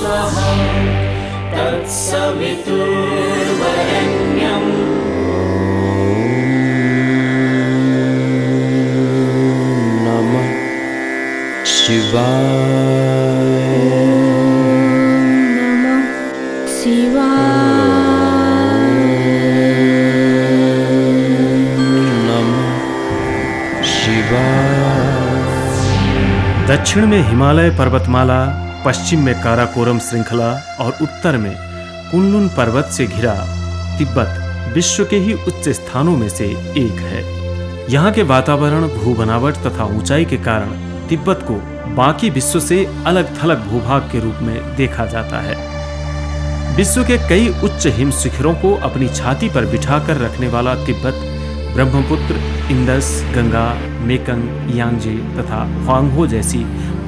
स्वहं तत्सवितुर्वरण्यम् दक्षिण में हिमालय पर्वतमाला पश्चिम में काराकोरम श्रृंखला और उत्तर में कुनलुन पर्वत से घिरा तिब्बत विश्व के ही उच्च स्थानों में से एक है। यहाँ के वातावरण भू बनावट तथा ऊंचाई के कारण तिब्बत को बाकी विश्व से अलग थलग भूभाग के रूप में देखा जाता है। विश्व के कई उच्च हिम शिखरों को अपनी छाती पर बिठाकर रखने वाला तिब्बत, ब्रह्मपुत्र, इंदस, गंगा, मेकंग, यांगजे तथा ह्वांगहो जैसी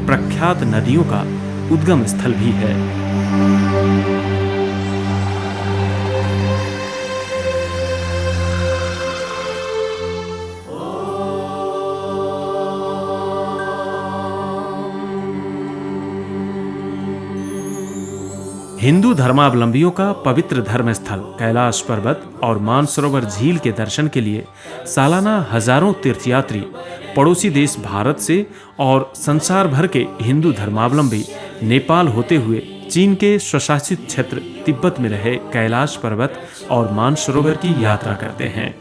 प्रख्यात नदियों का उद्गम स्थल भी है। हिंदू धर्मावलंबियों का पवित्र धर्म स्थल कैलाश पर्वत और मानसरोवर झील के दर्शन के लिए सालाना हज़ारों तीर्थयात्री पड़ोसी देश भारत से और संसार भर के हिंदू धर्मावलंबी नेपाल होते हुए चीन के स्वशासित क्षेत्र तिब्बत में रहे कैलाश पर्वत और मानसरोवर की यात्रा करते हैं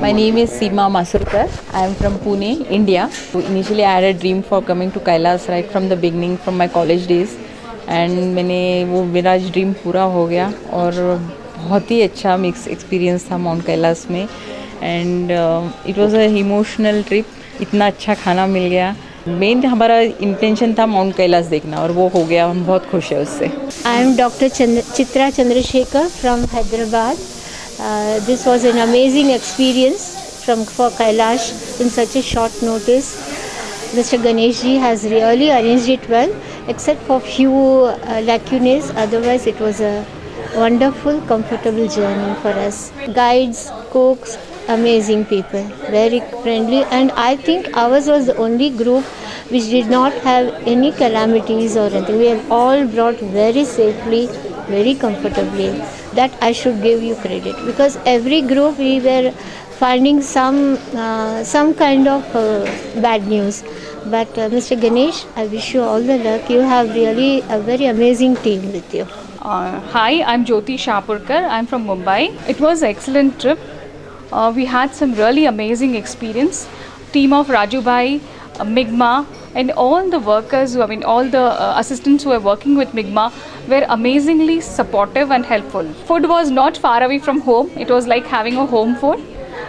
My name is Seema Masurkar. I am from Pune, India. So initially, I had a dream for coming to Kailas right from the beginning, from my college days. And मैंने वो मेरा ड्रीम पूरा हो गया और बहुत ही अच्छा मिक्स एक्सपीरियंस था माउंट कैलाश में and it was a emotional trip इतना अच्छा खाना मिल गया मेन हमारा इंटेंशन था माउंट कैलाश देखना और वो हो गया हम बहुत खुश है उससे Dr. Chandra, Chitra Chandrasekhar from Hyderabad. Uh, this was an amazing experience from for Kailash in such a short notice. Mr. Ganesh ji has really arranged it well, except for few uh, lacunae. Otherwise, it was a wonderful, comfortable journey for us. Guides, cooks, amazing people, very friendly, and I think ours was the only group which did not have any calamities or anything. We have all brought very safely, very comfortably. That I should give you credit because every group we were finding some uh, some kind of uh, bad news. But uh, Mr. Ganesh, I wish you all the luck. You have really a very amazing team with you. Uh, hi, I'm Jyoti Shapurkar. I'm from Mumbai. It was an excellent trip. Uh, we had some really amazing experience. Team of Raju Bhai, uh, Migma, and all the workers, who, I mean, all the uh, assistants who were working with Migma were amazingly supportive and helpful. Food was not far away from home. It was like having a home food.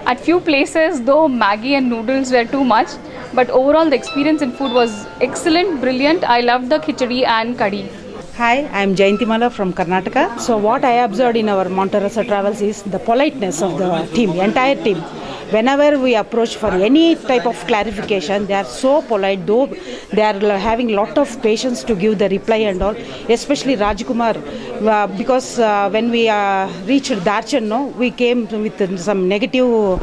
At few places, though Maggie and noodles were too much, but overall the experience in food was excellent, brilliant. I loved the khichdi and kadhi. Hi, I am Jayantimala from Karnataka. So what I observed in our Monterosa travels is the politeness of the team, the entire team. Whenever we approach for any type of clarification, they are so polite, though they are having lot of patience to give the reply and all. Especially Rajkumar, uh, because uh, when we uh, reached Darchen, no, we came with some negative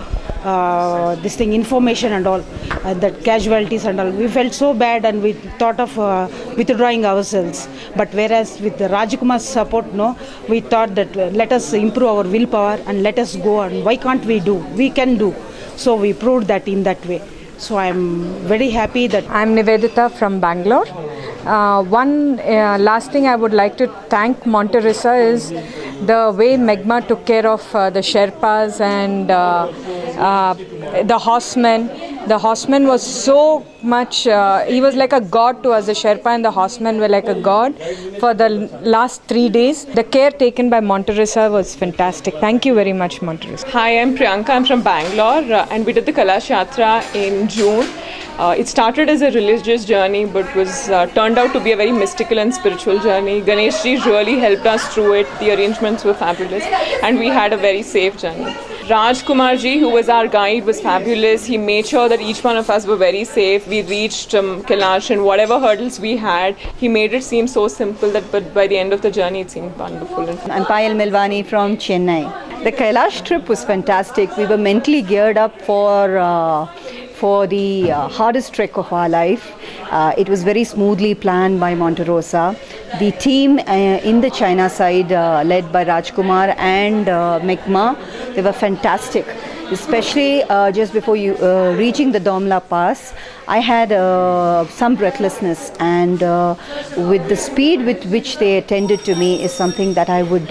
uh, this thing information and all uh, that casualties and all. We felt so bad and we thought of uh, withdrawing ourselves. But whereas with the Rajkumar's support no we thought that uh, let us improve our willpower and let us go and why can't we do? We can do. So we proved that in that way. So i'm very happy that I'm Nivedita from Bangalore. Uh, one uh, last thing I would like to thank Monterosa is the way Megma took care of uh, the Sherpas and uh, the horsemen. The horseman was so much, uh, he was like a god to us. The Sherpa and the horsemen were like a god for the last three days. The care taken by Monterosa was fantastic. Thank you very much, Monterosa. Hi, I'm Priyanka. I'm from Bangalore, uh, and we did the Kailash Yatra in June. Uh, it started as a religious journey, but was uh, turned out to be a very mystical and spiritual journey. Ganesh really helped us through it. The arrangements were fabulous, and we had a very safe journey. Raj Kumar ji, who was our guide, was fabulous. He made sure that each one of us were very safe. We reached um, Kailash, and whatever hurdles we had, he made it seem so simple that, but by the end of the journey, it seemed wonderful. And I'm Payal Milvani from Chennai. The Kailash trip was fantastic. We were mentally geared up for uh, for the uh, hardest trek of our life. Uh, it was very smoothly planned by Monterosa. The team uh, in the China side, uh, led by Rajkumar and uh, they were fantastic. Especially uh, just before you uh, reaching the Domla Pass, I had uh, some breathlessness, and with the speed with which they attended to me is something that I would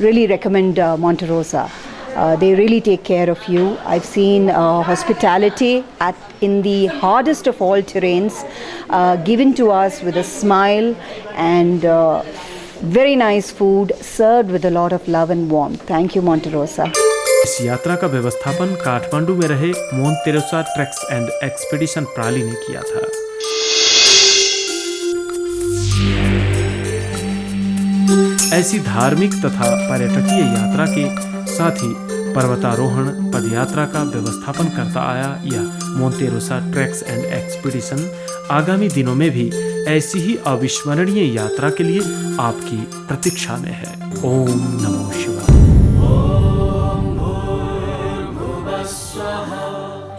really recommend Monterosa. Uh, they really take care of you. I've seen uh, hospitality at in the hardest of all terrains, uh, given to us with a smile and uh, very nice food served with a lot of love and warmth. Thank you, Monte Rosa. इस यात्रा का व्यवस्थापन काठमांडू में रहे Mon Teresa treks and expedition प्राली ने किया था ऐसी धार्मिक तथा पर्यटकीय यात्रा के साथ ही पर्वतारोहण, पदयात्रा का व्यवस्थापन करता आया यह मोन्तेरोसा ट्रैक्स एंड एक्सपीडिशन आगामी दिनों में भी ऐसी ही अविस्मरणीय यात्रा के लिए आपकी प्रतीक्षा में है। ओम नमो शिवाय।